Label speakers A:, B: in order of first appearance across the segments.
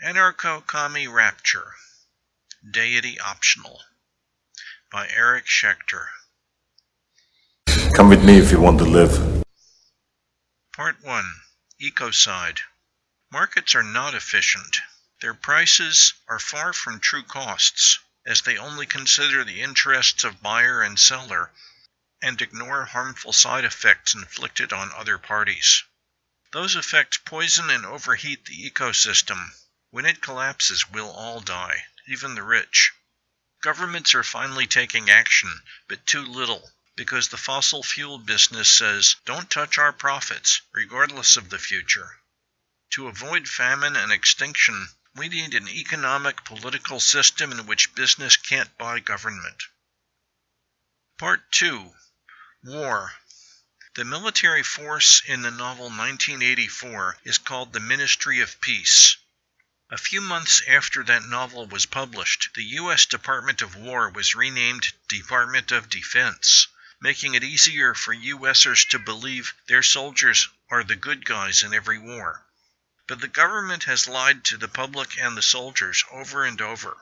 A: Anarcho-Commie Rapture Deity Optional by Eric Schechter
B: Come with me if you want to live.
A: Part 1 Ecocide Markets are not efficient. Their prices are far from true costs, as they only consider the interests of buyer and seller and ignore harmful side effects inflicted on other parties. Those effects poison and overheat the ecosystem. When it collapses, we'll all die, even the rich. Governments are finally taking action, but too little, because the fossil fuel business says, don't touch our profits, regardless of the future. To avoid famine and extinction, we need an economic political system in which business can't buy government. Part 2 War the military force in the novel 1984 is called the Ministry of Peace. A few months after that novel was published, the U.S. Department of War was renamed Department of Defense, making it easier for U.S.ers to believe their soldiers are the good guys in every war. But the government has lied to the public and the soldiers over and over.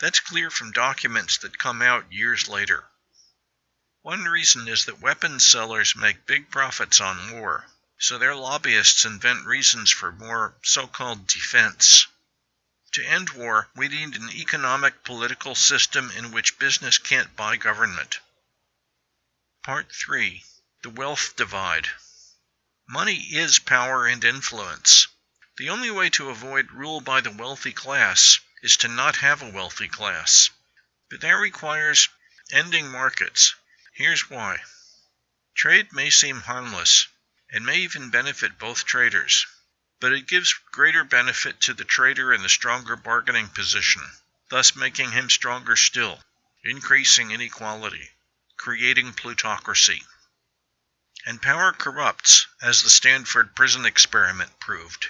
A: That's clear from documents that come out years later. One reason is that weapons sellers make big profits on war, so their lobbyists invent reasons for more so-called defense. To end war, we need an economic political system in which business can't buy government. Part 3 The Wealth Divide Money is power and influence. The only way to avoid rule by the wealthy class is to not have a wealthy class. But that requires ending markets Here's why. Trade may seem harmless, and may even benefit both traders, but it gives greater benefit to the trader in the stronger bargaining position, thus making him stronger still, increasing inequality, creating plutocracy. And power corrupts, as the Stanford prison experiment proved.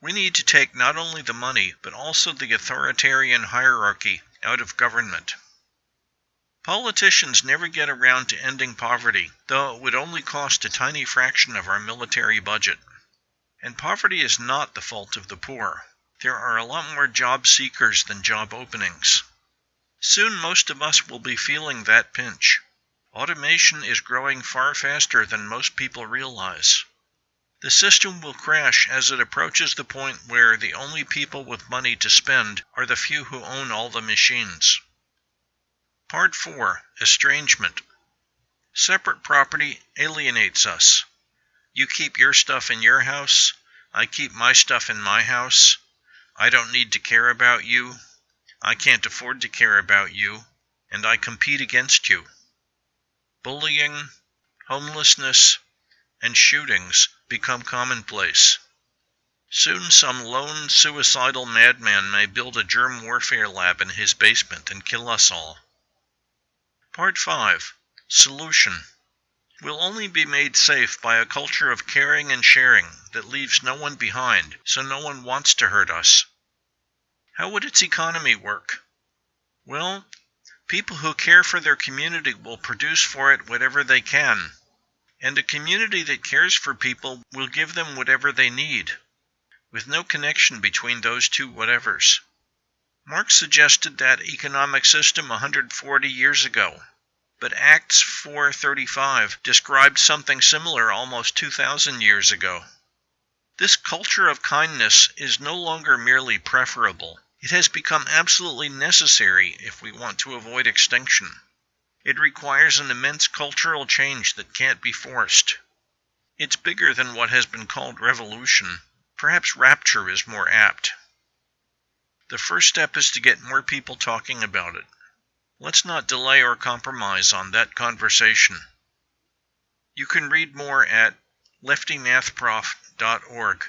A: We need to take not only the money, but also the authoritarian hierarchy out of government. Politicians never get around to ending poverty, though it would only cost a tiny fraction of our military budget. And poverty is not the fault of the poor. There are a lot more job seekers than job openings. Soon most of us will be feeling that pinch. Automation is growing far faster than most people realize. The system will crash as it approaches the point where the only people with money to spend are the few who own all the machines. Part 4 Estrangement Separate property alienates us. You keep your stuff in your house, I keep my stuff in my house. I don't need to care about you. I can't afford to care about you, and I compete against you. Bullying, homelessness, and shootings become commonplace. Soon some lone suicidal madman may build a germ warfare lab in his basement and kill us all. Part 5 Solution will only be made safe by a culture of caring and sharing that leaves no one behind, so no one wants to hurt us. How would its economy work? Well, people who care for their community will produce for it whatever they can, and a community that cares for people will give them whatever they need, with no connection between those two whatevers. Marx suggested that economic system 140 years ago, but Acts 4:35 described something similar almost 2000 years ago. This culture of kindness is no longer merely preferable. It has become absolutely necessary if we want to avoid extinction. It requires an immense cultural change that can't be forced. It's bigger than what has been called revolution. Perhaps rapture is more apt. The first step is to get more people talking about it. Let's not delay or compromise on that conversation. You can read more at leftymathprof.org.